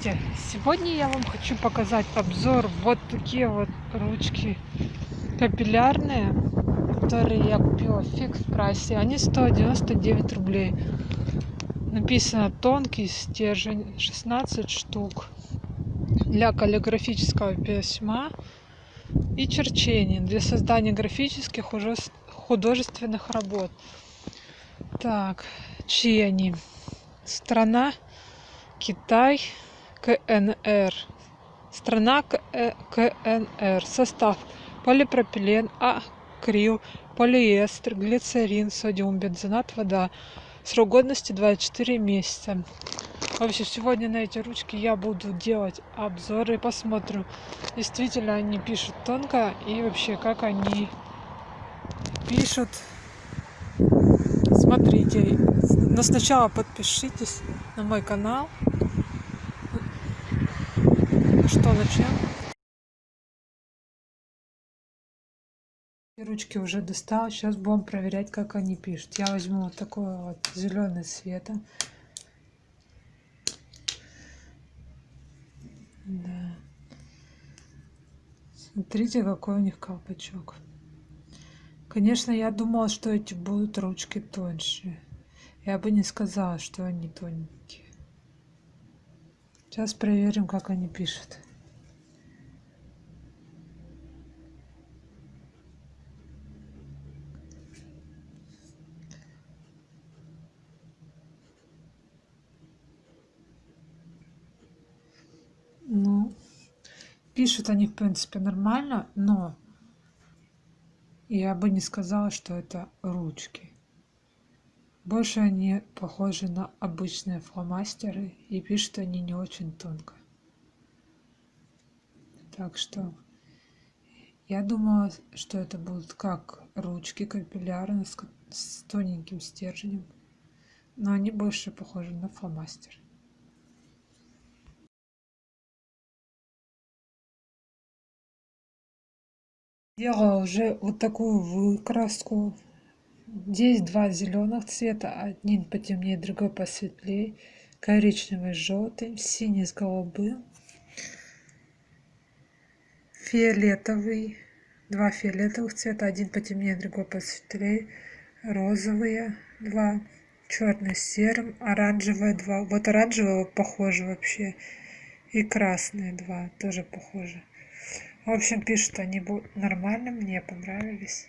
Сегодня я вам хочу показать обзор вот такие вот ручки капиллярные, которые я купила в фикс прайсе. Они стоят 99 рублей. Написано тонкий стержень, 16 штук для каллиграфического письма и черчения для создания графических художественных работ. Так, чьи они? Страна Китай. КНР. Страна э, КНР. Состав. Полипропилен, акрил, полиэстер, глицерин, содиум, бензонат, вода. Срок годности 24 месяца. Вообще, сегодня на эти ручки я буду делать обзоры. Посмотрим, действительно они пишут тонко и вообще, как они пишут. Смотрите. Но сначала подпишитесь на мой канал начнем? Ручки уже достал. Сейчас будем проверять, как они пишут. Я возьму вот такой вот зеленый цвета. Да. Смотрите, какой у них колпачок. Конечно, я думала, что эти будут ручки тоньше. Я бы не сказала, что они тоненькие. Сейчас проверим, как они пишут. Пишут они, в принципе, нормально, но я бы не сказала, что это ручки. Больше они похожи на обычные фломастеры и пишут они не очень тонко. Так что я думала, что это будут как ручки капиллярные с, с тоненьким стержнем, но они больше похожи на фломастер. Делала уже вот такую выкраску. Здесь два зеленых цвета, один потемнее, другой посветлее, коричневый с желтым, синий с голубым, фиолетовый, два фиолетовых цвета, один потемнее, другой посветлее, розовые два, черный с серым, оранжевые два, вот оранжевого похоже вообще, и красные два, тоже похоже. В общем, пишут они нормально, мне понравились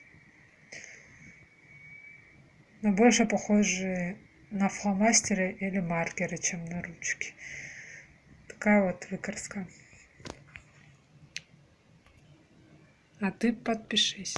но больше похожи на фломастеры или маркеры, чем на ручки. Такая вот выкраска. А ты подпишись.